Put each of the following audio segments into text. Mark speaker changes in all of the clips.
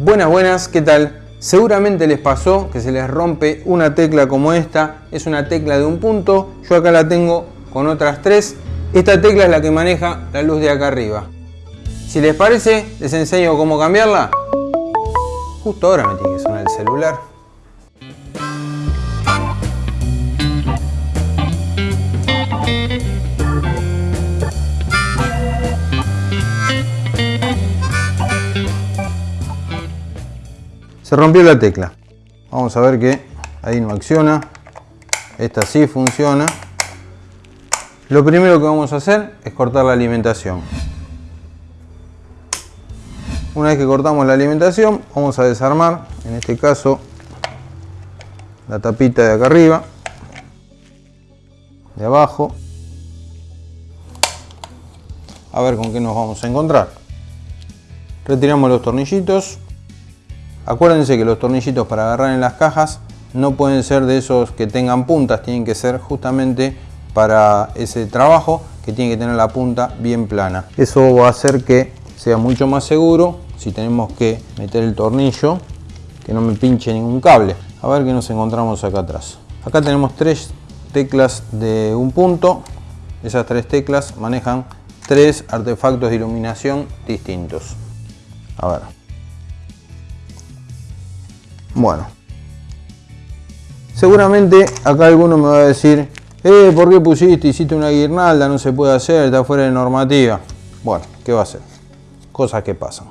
Speaker 1: Buenas, buenas, ¿qué tal? Seguramente les pasó que se les rompe una tecla como esta, es una tecla de un punto, yo acá la tengo con otras tres, esta tecla es la que maneja la luz de acá arriba. Si les parece, les enseño cómo cambiarla. Justo ahora me tiene que sonar el celular. Se rompió la tecla. Vamos a ver que ahí no acciona. Esta sí funciona. Lo primero que vamos a hacer es cortar la alimentación. Una vez que cortamos la alimentación, vamos a desarmar, en este caso, la tapita de acá arriba, de abajo. A ver con qué nos vamos a encontrar. Retiramos los tornillitos. Acuérdense que los tornillitos para agarrar en las cajas no pueden ser de esos que tengan puntas, tienen que ser justamente para ese trabajo que tiene que tener la punta bien plana. Eso va a hacer que sea mucho más seguro si tenemos que meter el tornillo, que no me pinche ningún cable. A ver qué nos encontramos acá atrás. Acá tenemos tres teclas de un punto. Esas tres teclas manejan tres artefactos de iluminación distintos. A ver. Bueno. Seguramente acá alguno me va a decir, eh, ¿por qué pusiste, hiciste una guirnalda? No se puede hacer, está fuera de normativa. Bueno, ¿qué va a hacer? Cosas que pasan.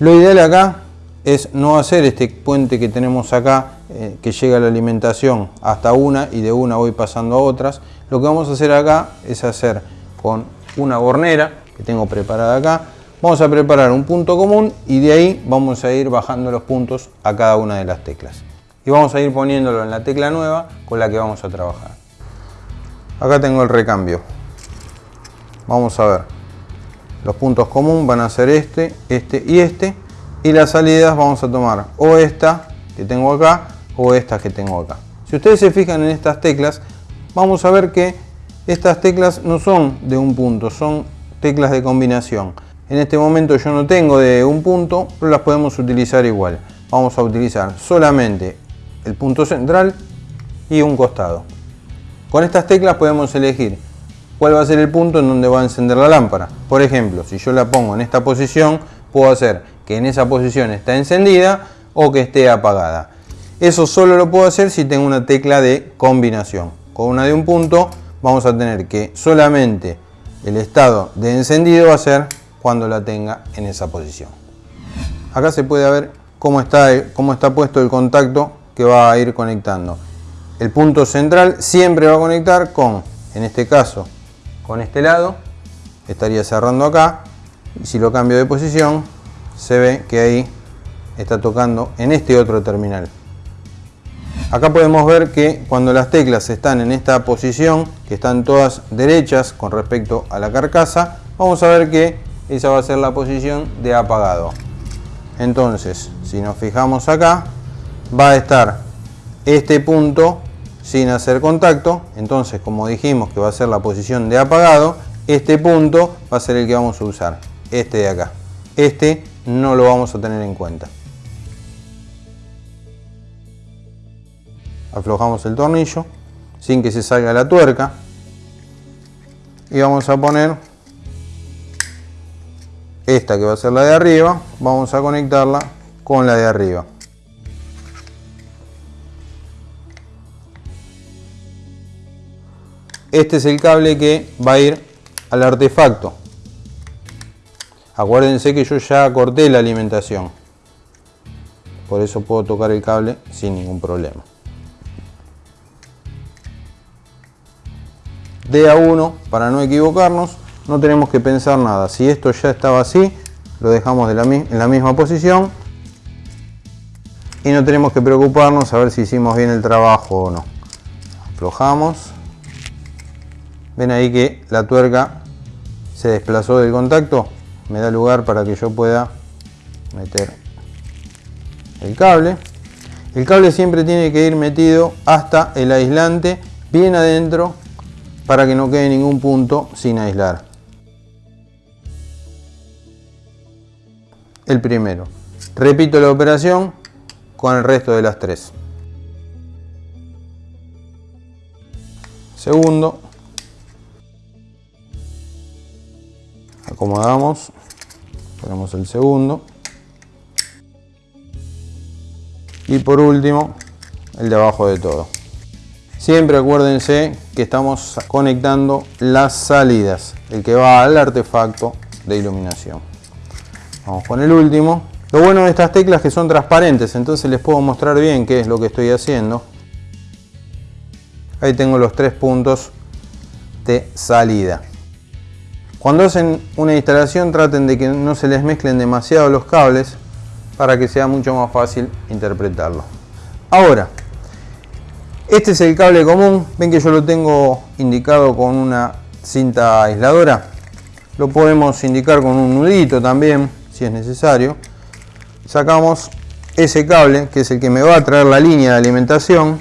Speaker 1: Lo ideal acá es no hacer este puente que tenemos acá, eh, que llega la alimentación hasta una y de una voy pasando a otras. Lo que vamos a hacer acá es hacer con una bornera que tengo preparada acá, Vamos a preparar un punto común y de ahí vamos a ir bajando los puntos a cada una de las teclas. Y vamos a ir poniéndolo en la tecla nueva con la que vamos a trabajar. Acá tengo el recambio. Vamos a ver. Los puntos comunes van a ser este, este y este. Y las salidas vamos a tomar o esta que tengo acá o estas que tengo acá. Si ustedes se fijan en estas teclas, vamos a ver que estas teclas no son de un punto, son teclas de combinación. En este momento yo no tengo de un punto, pero las podemos utilizar igual. Vamos a utilizar solamente el punto central y un costado. Con estas teclas podemos elegir cuál va a ser el punto en donde va a encender la lámpara. Por ejemplo, si yo la pongo en esta posición, puedo hacer que en esa posición está encendida o que esté apagada. Eso solo lo puedo hacer si tengo una tecla de combinación. Con una de un punto vamos a tener que solamente el estado de encendido va a ser cuando la tenga en esa posición. Acá se puede ver cómo está, cómo está puesto el contacto que va a ir conectando. El punto central siempre va a conectar con, en este caso, con este lado. Estaría cerrando acá. Y si lo cambio de posición, se ve que ahí está tocando en este otro terminal. Acá podemos ver que cuando las teclas están en esta posición, que están todas derechas con respecto a la carcasa, vamos a ver que esa va a ser la posición de apagado. Entonces, si nos fijamos acá, va a estar este punto sin hacer contacto. Entonces, como dijimos que va a ser la posición de apagado, este punto va a ser el que vamos a usar, este de acá. Este no lo vamos a tener en cuenta. Aflojamos el tornillo sin que se salga la tuerca y vamos a poner esta que va a ser la de arriba, vamos a conectarla con la de arriba. Este es el cable que va a ir al artefacto. Acuérdense que yo ya corté la alimentación. Por eso puedo tocar el cable sin ningún problema. De a 1 para no equivocarnos no tenemos que pensar nada. Si esto ya estaba así, lo dejamos en la misma posición y no tenemos que preocuparnos a ver si hicimos bien el trabajo o no. Aflojamos. Ven ahí que la tuerca se desplazó del contacto. Me da lugar para que yo pueda meter el cable. El cable siempre tiene que ir metido hasta el aislante bien adentro para que no quede ningún punto sin aislar. El primero. Repito la operación con el resto de las tres. Segundo. Acomodamos. Ponemos el segundo. Y por último, el de abajo de todo. Siempre acuérdense que estamos conectando las salidas, el que va al artefacto de iluminación. Vamos con el último. Lo bueno de estas teclas es que son transparentes, entonces les puedo mostrar bien qué es lo que estoy haciendo. Ahí tengo los tres puntos de salida. Cuando hacen una instalación traten de que no se les mezclen demasiado los cables para que sea mucho más fácil interpretarlo. Ahora, este es el cable común, ven que yo lo tengo indicado con una cinta aisladora. Lo podemos indicar con un nudito también, si es necesario. Sacamos ese cable, que es el que me va a traer la línea de alimentación.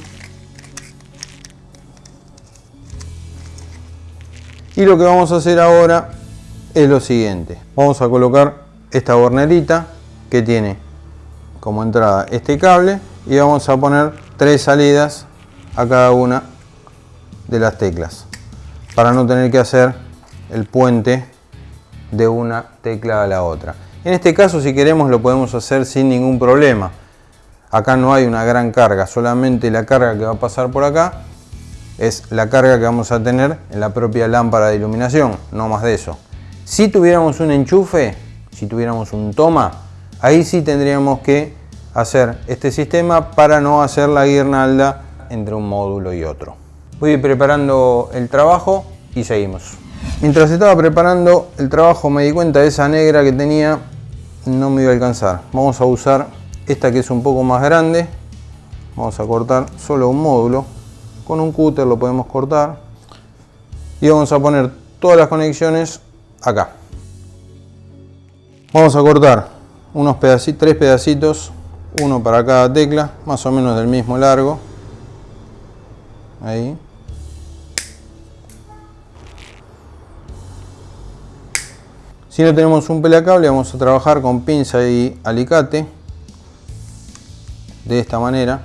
Speaker 1: Y lo que vamos a hacer ahora es lo siguiente. Vamos a colocar esta bornerita que tiene como entrada este cable y vamos a poner tres salidas a cada una de las teclas para no tener que hacer el puente de una tecla a la otra. En este caso si queremos lo podemos hacer sin ningún problema. Acá no hay una gran carga, solamente la carga que va a pasar por acá es la carga que vamos a tener en la propia lámpara de iluminación, no más de eso. Si tuviéramos un enchufe, si tuviéramos un toma, ahí sí tendríamos que hacer este sistema para no hacer la guirnalda entre un módulo y otro. Voy preparando el trabajo y seguimos. Mientras estaba preparando el trabajo me di cuenta de esa negra que tenía no me iba a alcanzar. Vamos a usar esta que es un poco más grande. Vamos a cortar solo un módulo. Con un cúter lo podemos cortar. Y vamos a poner todas las conexiones acá. Vamos a cortar unos pedacitos, tres pedacitos, uno para cada tecla, más o menos del mismo largo ahí. Si no tenemos un pelacable vamos a trabajar con pinza y alicate. De esta manera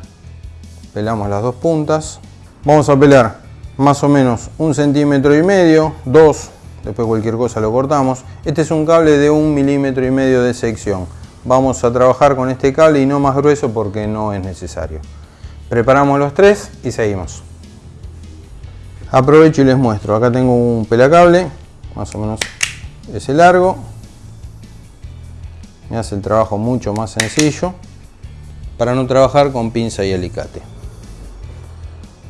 Speaker 1: pelamos las dos puntas. Vamos a pelar más o menos un centímetro y medio dos después cualquier cosa lo cortamos. Este es un cable de un milímetro y medio de sección. Vamos a trabajar con este cable y no más grueso porque no es necesario. Preparamos los tres y seguimos. Aprovecho y les muestro. Acá tengo un pelacable más o menos ese largo. Me hace el trabajo mucho más sencillo para no trabajar con pinza y alicate.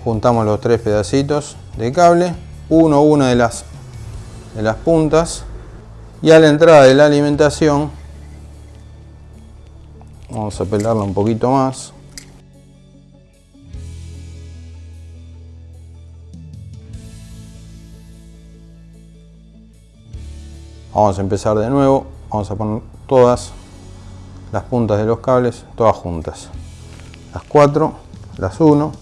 Speaker 1: Juntamos los tres pedacitos de cable uno a una de las de las puntas y a la entrada de la alimentación vamos a pelarla un poquito más Vamos a empezar de nuevo, vamos a poner todas las puntas de los cables, todas juntas. Las cuatro, las uno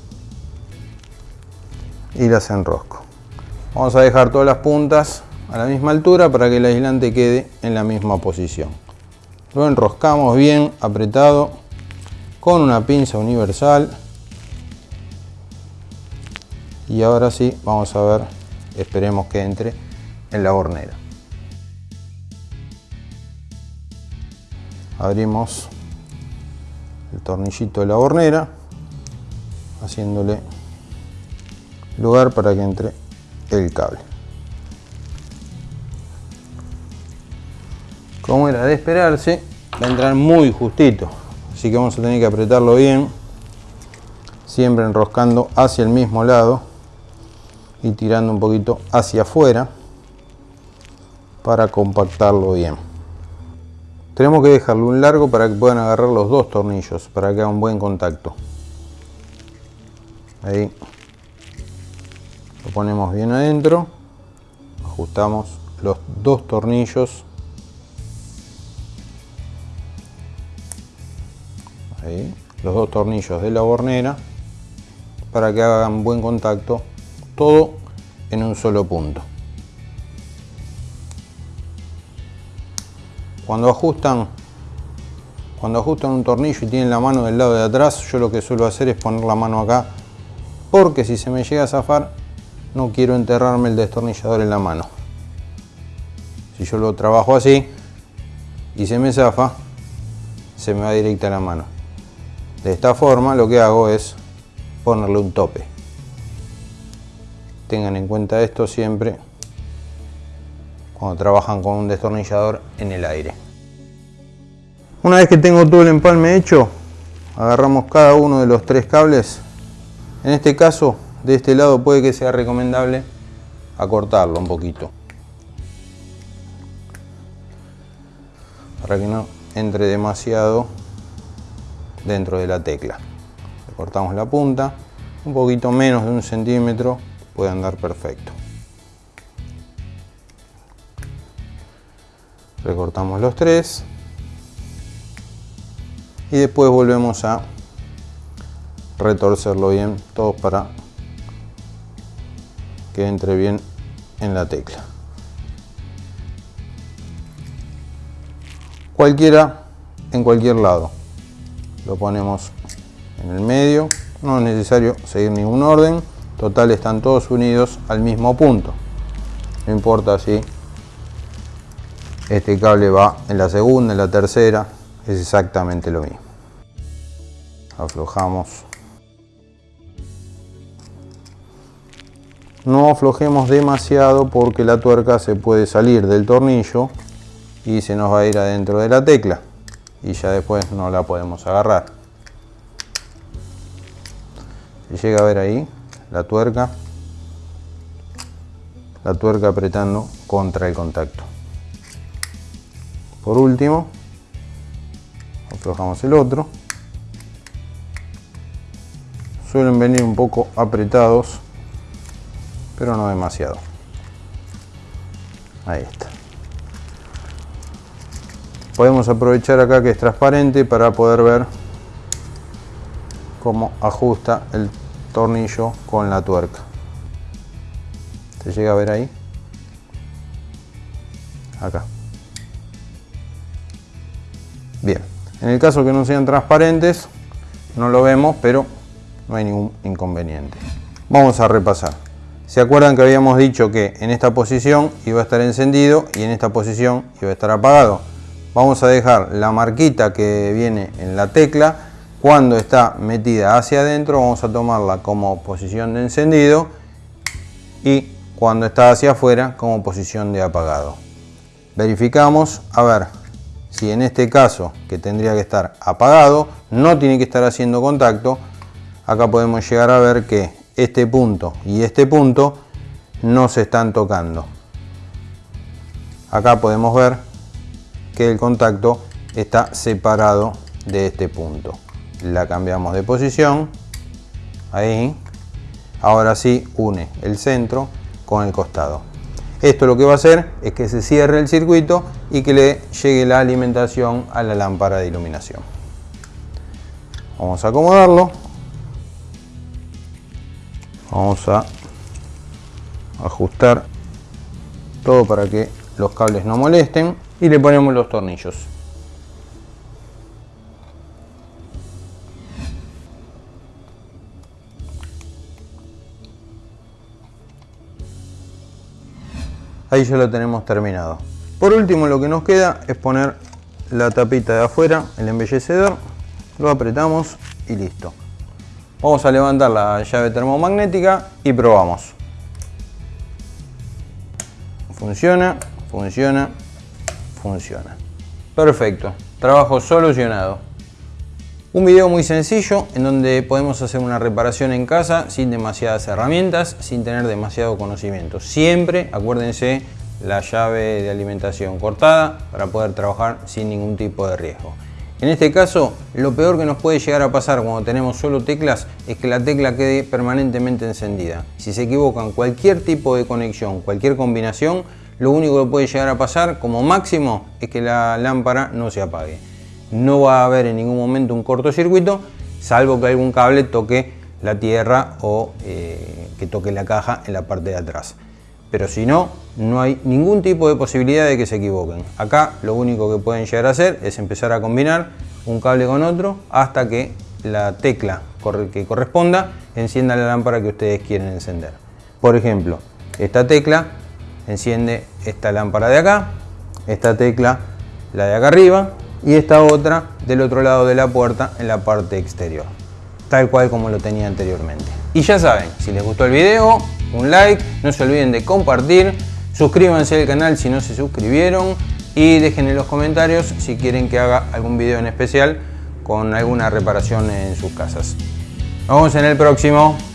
Speaker 1: y las enrosco. Vamos a dejar todas las puntas a la misma altura para que el aislante quede en la misma posición. Lo enroscamos bien apretado con una pinza universal. Y ahora sí, vamos a ver, esperemos que entre en la hornera. Abrimos el tornillito de la hornera haciéndole lugar para que entre el cable. Como era de esperarse va a entrar muy justito así que vamos a tener que apretarlo bien siempre enroscando hacia el mismo lado y tirando un poquito hacia afuera para compactarlo bien tenemos que dejarlo un largo para que puedan agarrar los dos tornillos, para que haga un buen contacto. Ahí. Lo ponemos bien adentro. Ajustamos los dos tornillos. Ahí. Los dos tornillos de la bornera para que hagan buen contacto todo en un solo punto. Cuando ajustan cuando ajustan un tornillo y tienen la mano del lado de atrás, yo lo que suelo hacer es poner la mano acá, porque si se me llega a zafar, no quiero enterrarme el destornillador en la mano. Si yo lo trabajo así y se me zafa, se me va directa la mano. De esta forma lo que hago es ponerle un tope. Tengan en cuenta esto siempre cuando trabajan con un destornillador en el aire. Una vez que tengo todo el empalme hecho, agarramos cada uno de los tres cables. En este caso, de este lado puede que sea recomendable acortarlo un poquito. Para que no entre demasiado dentro de la tecla. Cortamos la punta, un poquito menos de un centímetro puede andar perfecto. Recortamos los tres y después volvemos a retorcerlo bien todo para que entre bien en la tecla. Cualquiera en cualquier lado. Lo ponemos en el medio. No es necesario seguir ningún orden. Total están todos unidos al mismo punto. No importa si este cable va en la segunda, en la tercera es exactamente lo mismo. Aflojamos. No aflojemos demasiado porque la tuerca se puede salir del tornillo y se nos va a ir adentro de la tecla y ya después no la podemos agarrar. Se llega a ver ahí la tuerca, la tuerca apretando contra el contacto. Por último, aflojamos el otro. Suelen venir un poco apretados, pero no demasiado. Ahí está. Podemos aprovechar acá que es transparente para poder ver cómo ajusta el tornillo con la tuerca. ¿Se llega a ver ahí? Acá. En el caso que no sean transparentes, no lo vemos, pero no hay ningún inconveniente. Vamos a repasar. ¿Se acuerdan que habíamos dicho que en esta posición iba a estar encendido y en esta posición iba a estar apagado? Vamos a dejar la marquita que viene en la tecla. Cuando está metida hacia adentro vamos a tomarla como posición de encendido y cuando está hacia afuera como posición de apagado. Verificamos, a ver, si en este caso, que tendría que estar apagado, no tiene que estar haciendo contacto, acá podemos llegar a ver que este punto y este punto no se están tocando. Acá podemos ver que el contacto está separado de este punto. La cambiamos de posición, ahí, ahora sí une el centro con el costado. Esto lo que va a hacer es que se cierre el circuito y que le llegue la alimentación a la lámpara de iluminación. Vamos a acomodarlo. Vamos a ajustar todo para que los cables no molesten y le ponemos los tornillos. Ahí ya lo tenemos terminado. Por último lo que nos queda es poner la tapita de afuera, el embellecedor, lo apretamos y listo. Vamos a levantar la llave termomagnética y probamos. Funciona, funciona, funciona. Perfecto, trabajo solucionado. Un video muy sencillo en donde podemos hacer una reparación en casa sin demasiadas herramientas, sin tener demasiado conocimiento. Siempre, acuérdense, la llave de alimentación cortada para poder trabajar sin ningún tipo de riesgo. En este caso, lo peor que nos puede llegar a pasar cuando tenemos solo teclas es que la tecla quede permanentemente encendida. Si se equivocan cualquier tipo de conexión, cualquier combinación, lo único que puede llegar a pasar como máximo es que la lámpara no se apague no va a haber en ningún momento un cortocircuito, salvo que algún cable toque la tierra o eh, que toque la caja en la parte de atrás. Pero si no, no hay ningún tipo de posibilidad de que se equivoquen. Acá lo único que pueden llegar a hacer es empezar a combinar un cable con otro hasta que la tecla que corresponda encienda la lámpara que ustedes quieren encender. Por ejemplo, esta tecla enciende esta lámpara de acá, esta tecla la de acá arriba y esta otra del otro lado de la puerta en la parte exterior, tal cual como lo tenía anteriormente. Y ya saben, si les gustó el video, un like, no se olviden de compartir, suscríbanse al canal si no se suscribieron y dejen en los comentarios si quieren que haga algún video en especial con alguna reparación en sus casas. Nos vemos en el próximo.